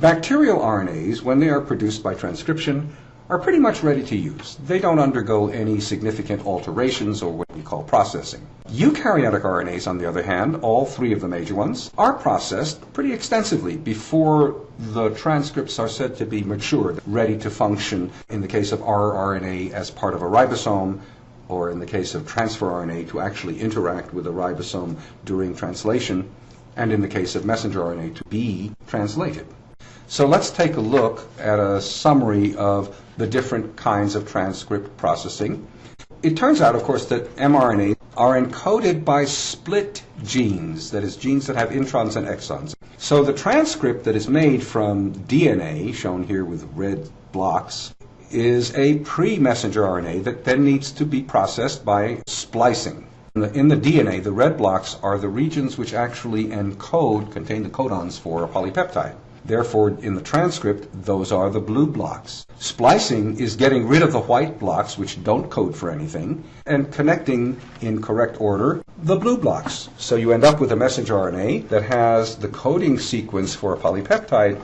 Bacterial RNAs, when they are produced by transcription, are pretty much ready to use. They don't undergo any significant alterations or what we call processing. Eukaryotic RNAs, on the other hand, all three of the major ones, are processed pretty extensively before the transcripts are said to be mature, ready to function in the case of rRNA as part of a ribosome, or in the case of transfer RNA to actually interact with a ribosome during translation, and in the case of messenger RNA to be translated. So let's take a look at a summary of the different kinds of transcript processing. It turns out, of course, that mRNA are encoded by split genes, that is, genes that have introns and exons. So the transcript that is made from DNA, shown here with red blocks, is a pre-messenger RNA that then needs to be processed by splicing. In the, in the, DNA, the red blocks are the regions which actually encode, contain the codons for a polypeptide. Therefore, in the transcript, those are the blue blocks. Splicing is getting rid of the white blocks, which don't code for anything, and connecting in correct order the blue blocks. So you end up with a messenger RNA that has the coding sequence for a polypeptide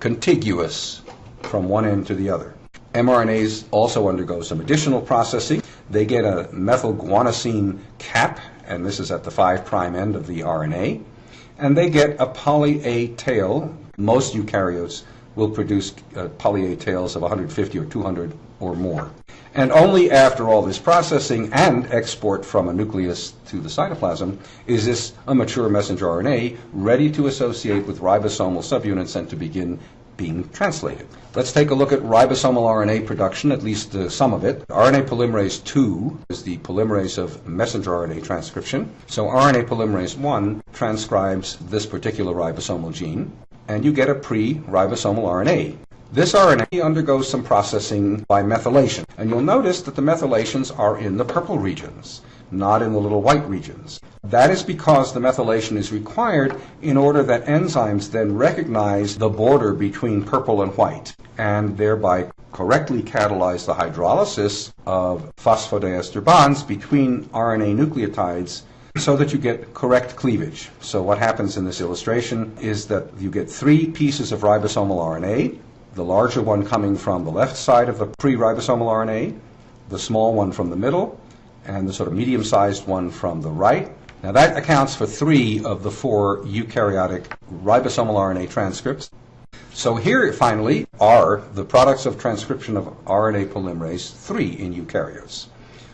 contiguous from one end to the other mRNAs also undergo some additional processing. They get a methylguanosine cap, and this is at the 5' end of the RNA, and they get a poly A tail. Most eukaryotes will produce uh, poly A tails of 150 or 200 or more. And only after all this processing and export from a nucleus to the cytoplasm is this a mature messenger RNA ready to associate with ribosomal subunits and to begin being translated. Let's take a look at ribosomal RNA production, at least uh, some of it. RNA polymerase 2 is the polymerase of messenger RNA transcription. So RNA polymerase 1 transcribes this particular ribosomal gene, and you get a pre-ribosomal RNA. This RNA undergoes some processing by methylation, and you'll notice that the methylations are in the purple regions, not in the little white regions. That is because the methylation is required in order that enzymes then recognize the border between purple and white, and thereby correctly catalyze the hydrolysis of phosphodiester bonds between RNA nucleotides so that you get correct cleavage. So what happens in this illustration is that you get three pieces of ribosomal RNA, the larger one coming from the left side of the pre-ribosomal RNA, the small one from the middle, and the sort of medium-sized one from the right. Now that accounts for three of the four eukaryotic ribosomal RNA transcripts. So here, finally, are the products of transcription of RNA polymerase 3 in eukaryotes.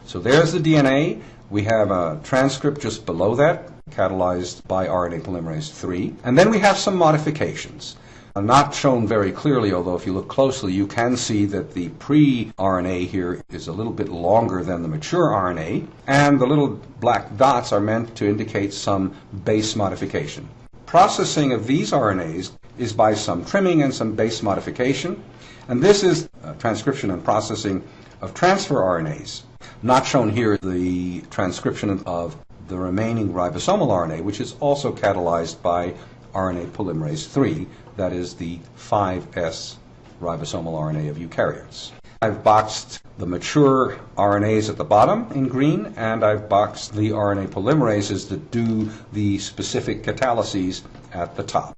So there's the DNA. We have a transcript just below that, catalyzed by RNA polymerase 3. And then we have some modifications. Not shown very clearly, although if you look closely, you can see that the pre-RNA here is a little bit longer than the mature RNA, and the little black dots are meant to indicate some base modification. Processing of these RNAs is by some trimming and some base modification, and this is transcription and processing of transfer RNAs. Not shown here the transcription of the remaining ribosomal RNA, which is also catalyzed by RNA polymerase 3, that is the 5S ribosomal RNA of eukaryotes. I've boxed the mature RNAs at the bottom in green, and I've boxed the RNA polymerases that do the specific catalyses at the top.